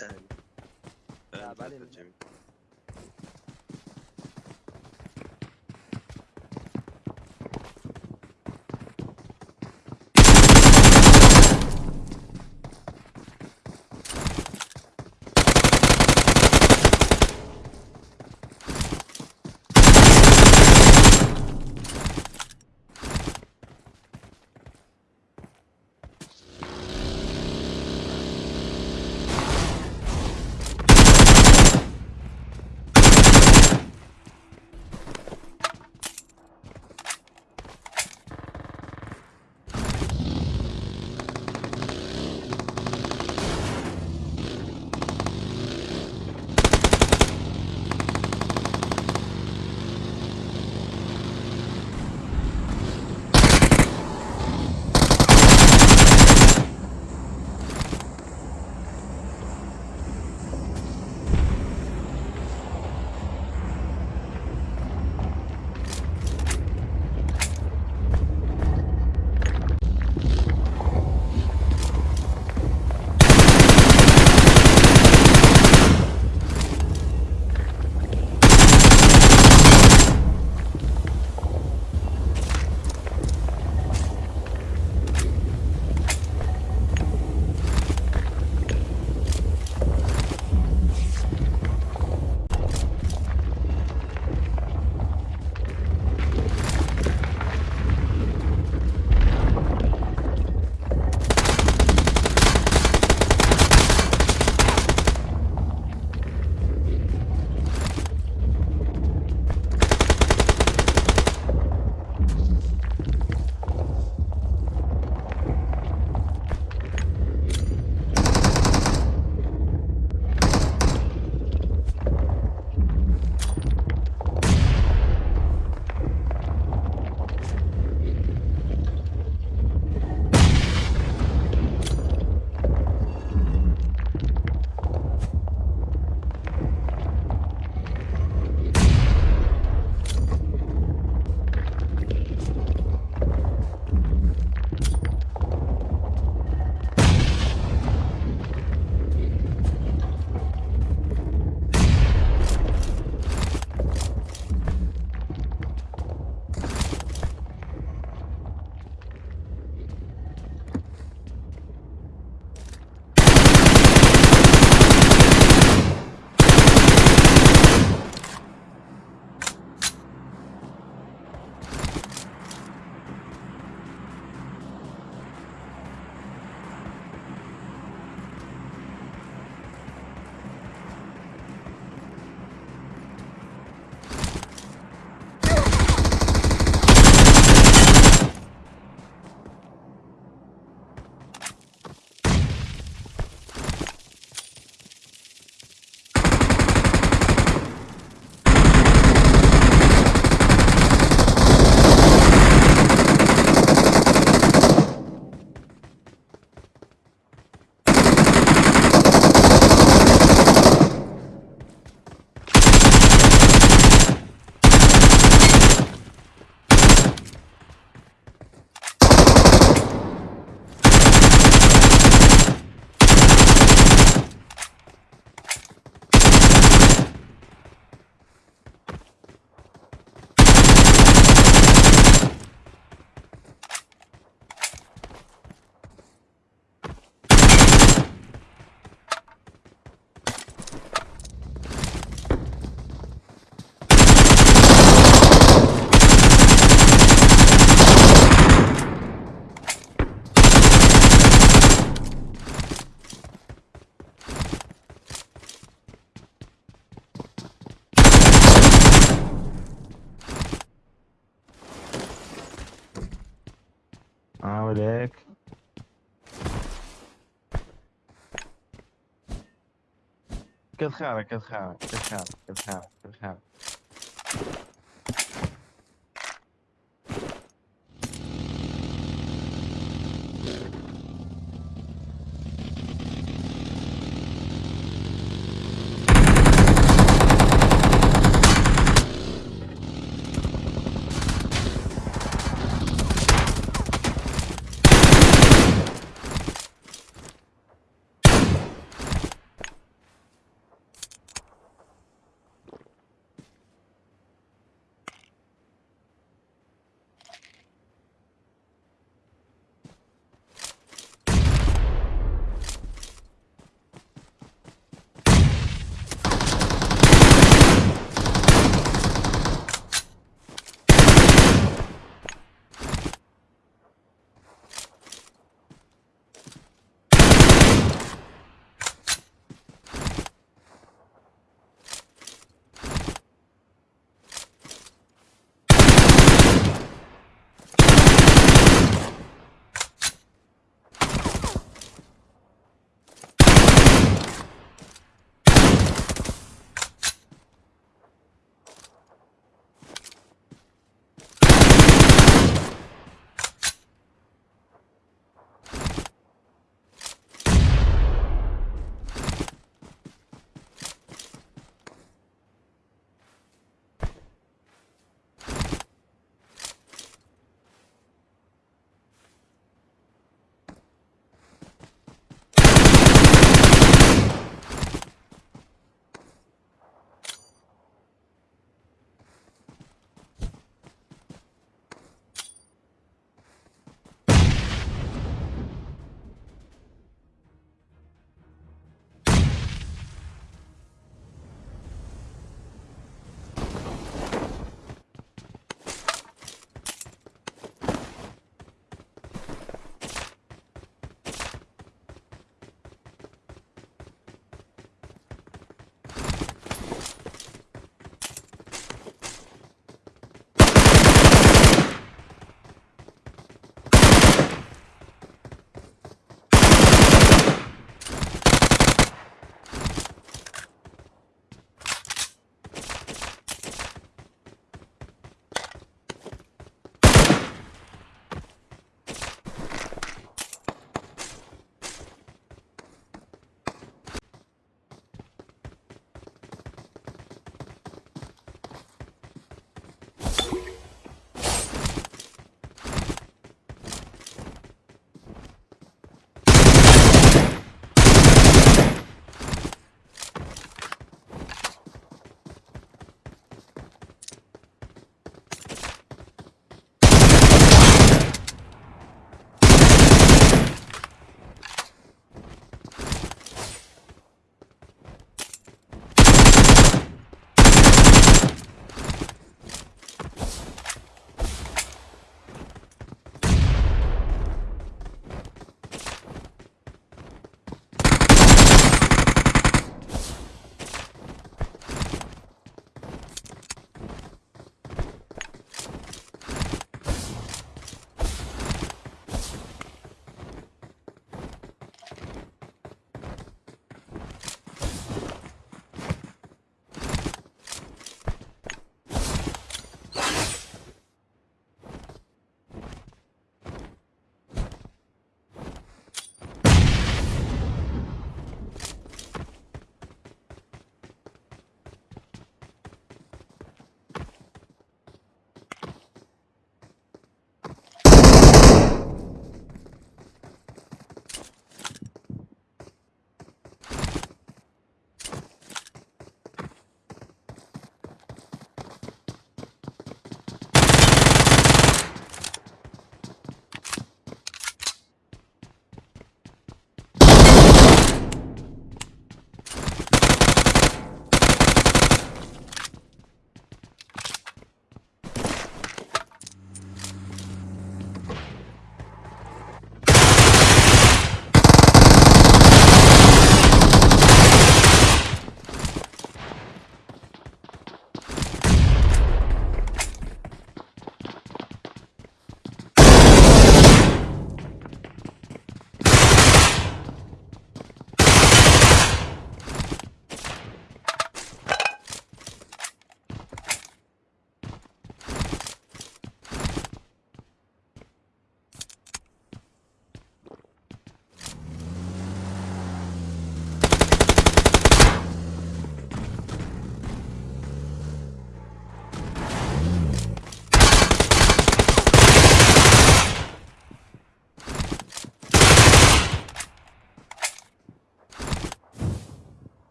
أهلا أهلا لا، كل خيرك كل خيرك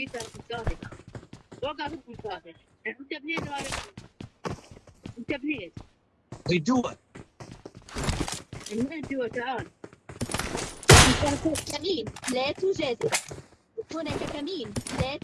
قاتل وقع ضد القاتل انت بنين ولا انت بنين We do it. من جوا تعال كمين لا توجد هناك كمين لا